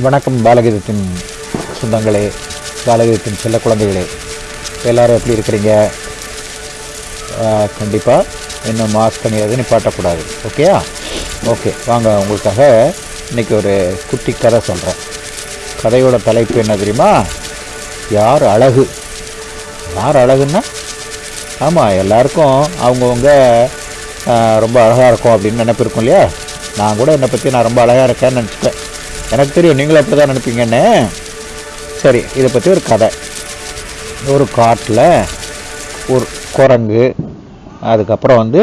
வணக்கம் பாலகீதத்தின் சொந்தங்களே பாலகீதத்தின் செல்ல குழந்தைகளே. எல்லாரும் எப்படி இருக்கிறீங்க? கண்டிப்பாக இன்னும் மாஸ்க் அணியாவது நிப்பாட்டக்கூடாது. ஓகேயா ஓகே வாங்க உங்களுக்காக இன்றைக்கி ஒரு குட்டி கதை சொல்கிறேன் கதையோட தலைப்பு என்ன தெரியுமா? யார் அழகு? யார் அழகுன்னா? ஆமாம் எல்லாருக்கும் அவங்கவுங்க ரொம்ப அழகாக இருக்கும் அப்படின்னு நினைப்பு இருக்கும் இல்லையா? நான் கூட என்னை பற்றி நான் ரொம்ப அழகாக இருக்கேன்னு நினச்சிட்டேன் எனக்கு தெரியும் நீங்களும் அப்படி தான் நினைப்பீங்கன்னு. சரி இதை பற்றி ஒரு கதை. ஒரு காட்டில் ஒரு குரங்கு அதுக்கப்புறம் வந்து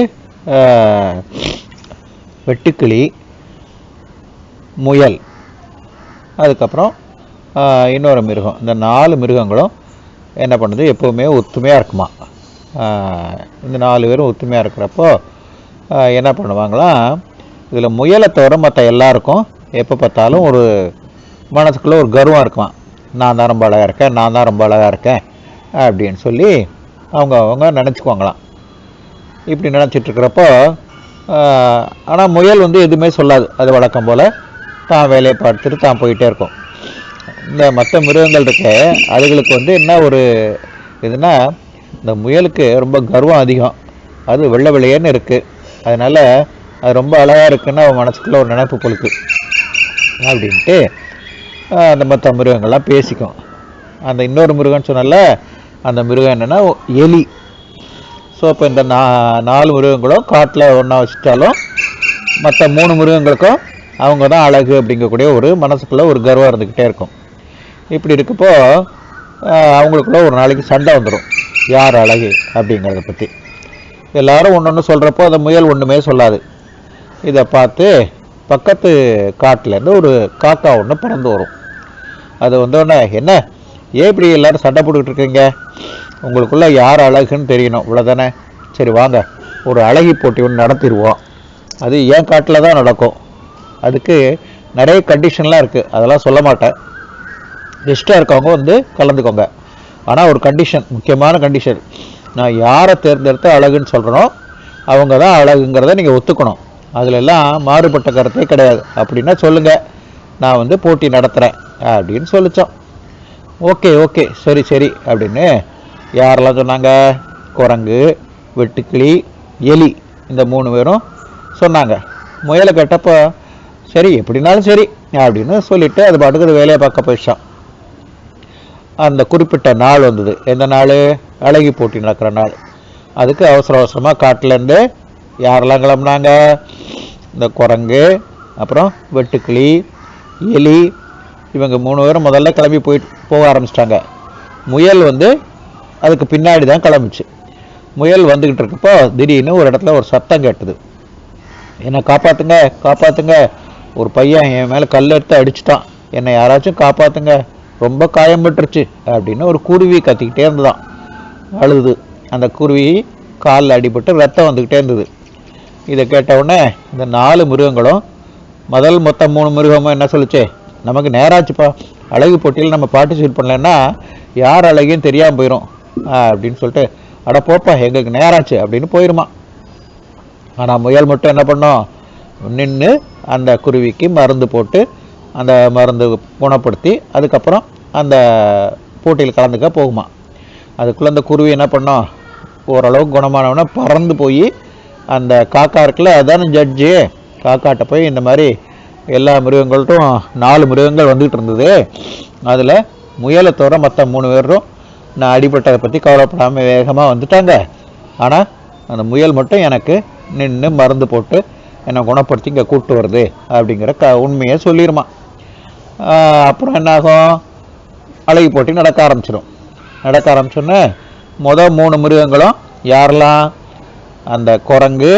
வெட்டுக்கிளி முயல் அதுக்கப்புறம் இன்னொரு மிருகம். இந்த நாலு மிருகங்களும் என்ன பண்ணுது? எப்போவுமே ஒத்துமையாக இருக்குமா? இந்த நாலு பேரும் ஒத்துமையாக இருக்கிறப்போ என்ன பண்ணுவாங்களாம் இதில் முயலை தவிர மற்ற எல்லாருக்கும் எப்போ பார்த்தாலும் ஒரு மனசுக்குள்ளே ஒரு கர்வம் இருக்கலாம். நான் தான் ரொம்ப அழகாக இருக்கேன் நான் தான் ரொம்ப அழகாக இருக்கேன் அப்படின்னு சொல்லி அவங்க அவங்க நினச்சிக்குவாங்களாம். இப்படி நினச்சிட்ருக்கிறப்போ ஆனால் முயல் வந்து எதுவுமே சொல்லாது. அது வழக்கம் போல் தான் வேலையை பார்த்துட்டு தான் போயிட்டே இருக்கும். இந்த மற்ற மிருகங்கள் இருக்க அதுகளுக்கு வந்து என்ன ஒரு இதுனா இந்த முயலுக்கு ரொம்ப கர்வம் அதிகம். அது வெள்ளை வெள்ளையேன்னு இருக்குது அதனால் அது ரொம்ப அழகாக இருக்குதுன்னு அவன் மனசுக்குள்ளே ஒரு நினைப்பு பொழுக்கு அப்படின்ட்டு அந்த மற்ற மிருகங்கள்லாம் பேசிக்கும். அந்த இன்னொரு மிருகம்னு சொன்னால அந்த மிருகம் என்னென்னா எலி. ஸோ இப்போ இந்த நா நாலு மிருகங்களும் காட்டில் ஒன்றா வச்சுட்டாலும் மற்ற மூணு மிருகங்களுக்கும் அவங்க தான் அழகு அப்படிங்கக்கூடிய ஒரு மனசுக்குள்ளே ஒரு கர்வம் இருந்துக்கிட்டே இருக்கும். இப்படி இருக்கப்போ அவங்களுக்குள்ள ஒரு நாளைக்கு சண்டை வந்துடும் யார் அழகு அப்படிங்கிறத பற்றி எல்லாரும் ஒன்று ஒன்று சொல்கிறப்போ அந்த முயல் ஒன்றுமே சொல்லாது. இதை பார்த்து பக்கத்து காட்டிலேருந்து ஒரு காக்கா ஒன்று பறந்து வரும். அது வந்தோடனே என்ன? ஏன் இப்படி எல்லோரும் சண்டை போட்டுக்கிட்டு இருக்கீங்க? உங்களுக்குள்ளே யார் அழகுன்னு தெரியணும். இவ்வளோதானே சரி வாங்க. ஒரு அழகி போட்டி ஒன்று நடத்திடுவோம். அது என் காட்டில் தான் நடக்கும். அதுக்கு நிறைய கண்டிஷன்லாம் இருக்குது அதெல்லாம் சொல்ல மாட்டேன். பெஸ்ட்டாக இருக்கவங்க வந்து கலந்துக்கோங்க. ஆனால் ஒரு கண்டிஷன் முக்கியமான கண்டிஷன் நான் யாரை தேர்ந்தெடுத்து அழகுன்னு சொல்கிறனோ அவங்க தான் அழகுங்கிறத நீங்கள் ஒத்துக்கணும். அதிலெல்லாம் மாறுபட்ட கருத்தே கிடையாது. அப்படின்னா சொல்லுங்கள் நான் வந்து போட்டி நடத்துகிறேன் அப்படின்னு சொல்லிச்சோம். Okay okay. சரி சரி. அப்படின்னு யாரெல்லாம் சொன்னாங்க? குரங்கு வெட்டுக்கிளி எலி. இந்த மூணு பேரும் சொன்னாங்க. முயலை கேட்டப்போ சரி எப்படினாலும் சரி அப்படின்னு சொல்லிட்டு அது பாட்டுக்கு அது வேலையை பார்க்க போயிடுச்சான் அந்த குறிப்பிட்ட நாள் வந்தது. எந்த நாள்? அழகி போட்டி நடக்கிற நாள். அதுக்கு அவசர அவசரமாக காட்டிலேருந்து யாரெல்லாம் கிளம்புனாங்க? இந்த குரங்கு அப்புறம் வெட்டுக்கிளி எலி இவங்க மூணு பேரும் முதல்ல கிளம்பி போயிட்டு போக ஆரம்பிச்சிட்டாங்க. முயல் வந்து அதுக்கு பின்னாடி தான் கிளம்பிச்சு. முயல் வந்துக்கிட்டு இருக்கப்போ திடீர்னு ஒரு இடத்துல ஒரு சத்தம் கேட்டுது. என்னை காப்பாத்துங்க காப்பாத்துங்க. ஒரு பையன் என் மேலே கல் எடுத்து அடிச்சிட்டான். என்னை யாராச்சும் காப்பாத்துங்க ரொம்ப காயம்பட்டுருச்சு அப்படின்னு ஒரு குருவி கத்திக்கிட்டே இருந்ததான். அழுது. அந்த குருவி காலில் அடிபட்டு ரத்தம் வந்துக்கிட்டே இருந்தது. இதை கேட்டவுடனே இந்த நாலு மிருகங்களும் முதல் மொத்தம் மூணு மிருகமும் என்ன சொல்லிச்சு? நமக்கு நேராச்சுப்பா. அழகு போட்டியில் நம்ம பார்ட்டிசிபேட் பண்ணலன்னா யார் அழகின்னு தெரியாமல் போயிடும் அப்படின்னு சொல்லிட்டு அட போப்பா எங்களுக்கு நேராச்சு அப்படின்னு போயிருமா. ஆனால் முயல் மட்டும் என்ன பண்ணோம்? நின்று அந்த குருவிக்கு மருந்து போட்டு அந்த மருந்து குணப்படுத்தி அதுக்கப்புறம் அந்த போட்டியில் கலந்துக்க போகுமா. அதுக்குள்ளே அந்த குருவி என்ன பண்ணோம்? ஓரளவுக்கு குணமானவொன்னே பறந்து போய் அந்த காக்கா இருக்குல்ல அதானே ஜட்ஜு காக்காட்ட போய் இந்த மாதிரி எல்லா மிருகங்கள்ட்டும் நாலு மிருகங்கள் வந்துகிட்டு இருந்தது. அதில் முயலை தவிர மற்ற மூணு பேரும் நான் அடிபட்டதை பற்றி கவலைப்படாமல் வேகமாக வந்துட்டாங்க. ஆனால் அந்த முயல் மட்டும் எனக்கு நின்று மருந்து போட்டு என்னை குணப்படுத்தி இங்கே கூப்பிட்டு வருது அப்படிங்கிற க உண்மையை சொல்லிடுமா அப்புறம் என்னாகும்? அழகி போட்டி நடக்க ஆரம்பிச்சிடும் நடக்க ஆரம்பிச்சோன்னே மொதல் மூணு மிருகங்களும் யாரெல்லாம்? அந்த குரங்கு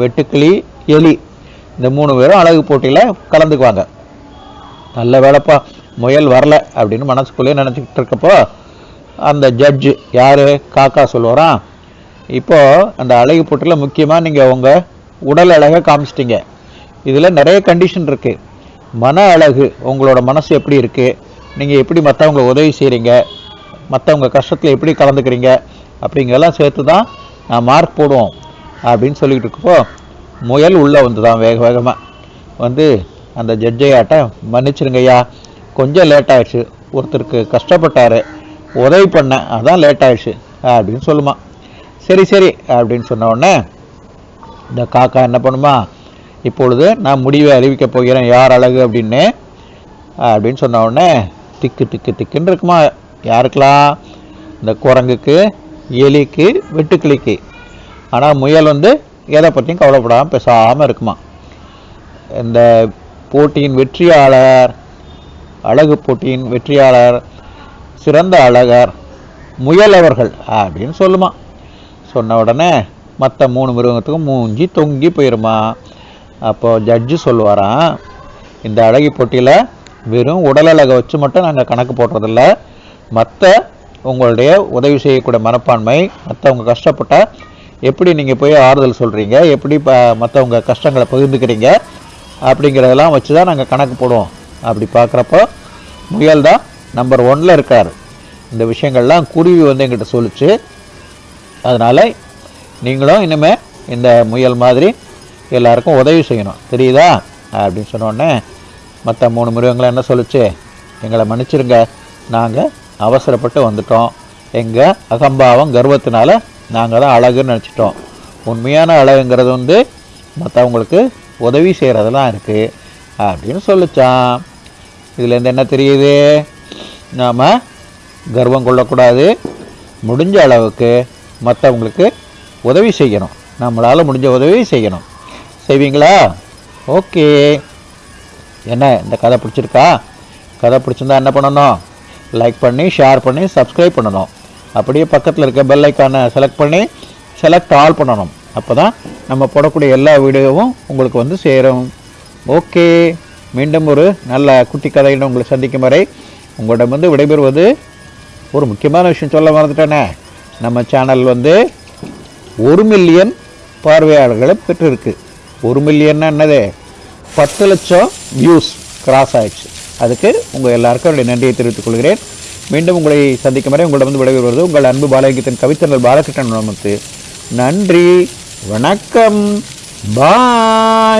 வெட்டுக்கிளி எலி இந்த மூணு பேரும் அழகு போட்டியில் கலந்துக்குவாங்க. நல்ல வேலைப்பா முயல் வரல அப்படின்னு மனசுக்குள்ளேயே நினச்சிக்கிட்டு இருக்கப்போ அந்த ஜட்ஜு யார்? காக்கா சொல்லுவாராம் இப்போ அந்த அழகு போட்டியில் முக்கியமாக நீங்கள் உங்கள் உடல் அழகை காமிச்சிட்டிங்க. இதில் நிறைய கண்டிஷன் இருக்குது மன அழகு உங்களோட மனசு எப்படி இருக்குது நீங்கள் எப்படி மற்றவங்க உதவி செய்கிறீங்க மற்றவங்க கஷ்டத்தில் எப்படி கலந்துக்கிறீங்க? அப்படிங்கெல்லாம் சேர்த்து தான் நான் மார்க் போடுவோம். அப்படின்னு சொல்லிக்கிட்டு இருக்கப்போ முயல் உள்ளே வந்து தான் வேக வேகமாக வந்து அந்த ஜட்ஜையாட்ட மன்னிச்சிருங்க ஐயா கொஞ்சம் லேட் ஆயிடுச்சு. ஒருத்தருக்கு கஷ்டப்பட்டார். உதவி பண்ணேன் அதான் லேட் ஆயிடுச்சு. அப்படின்னு சொல்லுமா. சரி சரி அப்படின்னு சொன்ன உடனே இந்த காக்கா என்ன பண்ணுமா? இப்பொழுது நான் முடிவை அறிவிக்க போகிறேன். யார் அழகு? அப்படின்னு அப்படின்னு சொன்ன உடனே திக்கு திக்கு திக்குன்னு இருக்குமா. யாருக்கெல்லாம்? இந்த குரங்குக்கு எலிக்கு வெட்டுக்கிளிக்கு. ஆனால் முயல் வந்து எதை பற்றியும் கவலைப்படாமல் பேசாமல் இருக்குமா? இந்த போட்டியின் வெற்றியாளர் அழகு போட்டியின் வெற்றியாளர் சிறந்த அழகர் முயலவர்கள் அப்படின்னு சொல்லுமா. சொன்ன உடனே மற்ற மூணு மிருகத்துக்கும் மூஞ்சி தொங்கி போயிருமா. அப்போ ஜட்ஜு சொல்லுவாராம் இந்த அழகி போட்டியில் வெறும் உடல் அழகை வச்சு மட்டும் நாங்கள் கணக்கு போடுறதில்ல. மற்ற உங்களுடைய உதவி செய்யக்கூடிய மனப்பான்மை மற்றவங்க கஷ்டப்பட்ட எப்படி நீங்கள் போய் ஆறுதல் சொல்கிறீங்க எப்படி ப மற்றவங்க கஷ்டங்களை பகிர்ந்துக்கிறீங்க? அப்படிங்கிறதெல்லாம் வச்சு தான் நாங்கள் கணக்கு போடுவோம். அப்படி பார்க்குறப்போ முயல் தான் நம்பர் ஒன்ல இருக்கார். இந்த விஷயங்கள்லாம் குருவி வந்து எங்கிட்ட சொல்லுச்சு. அதனால் நீங்களும் இனிமேல் இந்த முயல் மாதிரி எல்லாருக்கும் உதவி செய்யணும். தெரியுதா? அப்படின்னு சொன்னோடனே மற்ற மூணு மிருகங்களை என்ன சொல்லுச்சு? எங்களை மன்னிச்சிருங்க. நாங்கள் அவசரப்பட்டு வந்துட்டோம். எங்கள் அகம்பாவம் கர்வத்தினால நாங்கள் தான் அழகுன்னு நினச்சிட்டோம். உண்மையான அழகுங்கிறது வந்து மற்றவங்களுக்கு உதவி செய்கிறதெல்லாம் இருக்குது அப்படின்னு சொல்லிச்சான் இதுலேருந்து என்ன தெரியுது? நாம் கர்வம் கொள்ளக்கூடாது. முடிஞ்ச அளவுக்கு மற்றவங்களுக்கு உதவி செய்யணும். நம்மளால் முடிஞ்ச உதவி செய்யணும். செய்வீங்களா? ஓகே. என்ன இந்த கதை பிடிச்சிருக்கா? கதை பிடிச்சிருந்தா என்ன பண்ணணும்? லைக் பண்ணி ஷேர் பண்ணி சப்ஸ்கிரைப் பண்ணணும். அப்படியே பக்கத்தில் இருக்க பெல் ஐக்கானை செலக்ட் பண்ணி செலக்ட் ஆல் பண்ணணும். அப்போ தான் நம்ம போடக்கூடிய எல்லா வீடியோவும் உங்களுக்கு வந்து சேரும். ஓகே மீண்டும் ஒரு நல்ல குட்டி கதையிடம் உங்களை சந்திக்கும் வரை உங்களிடம் வந்து விடைபெறுவது ஒரு முக்கியமான விஷயம் சொல்ல மறந்துட்டேனே. நம்ம சேனல் வந்து ஒரு மில்லியன் பார்வையாளர்களை பெற்றிருக்கு. ஒரு மில்லியன்னா என்னது? பத்து லட்சம் வியூஸ் கிராஸ் ஆயிடுச்சு. அதுக்கு உங்கள் எல்லாருக்கும் என்னுடைய நன்றியை தெரிவித்துக் கொள்கிறேன். மீண்டும் உங்களை சந்திக்கும் வரை உங்களிடம் வந்து விடைபெறுவது உங்கள் அன்பு பாலகித்தன் கவித்தனல் பாலகிருஷ்ணன் நமக்கு நன்றி. வணக்கம். பாய்.